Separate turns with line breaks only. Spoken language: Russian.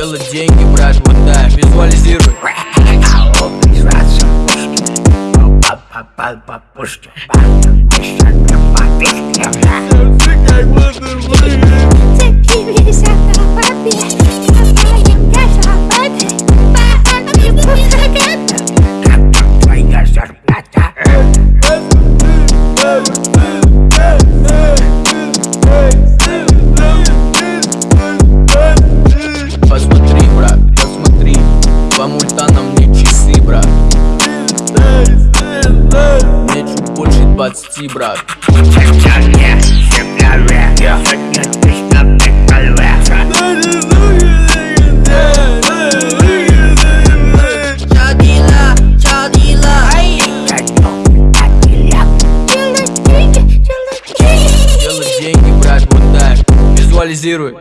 дело деньги, брат, вот
да, визуализируй Пушки,
пушки, пушки, пушки, По мультанам мне часы, брат. Мне чуть больше 20, брат. Визуализируй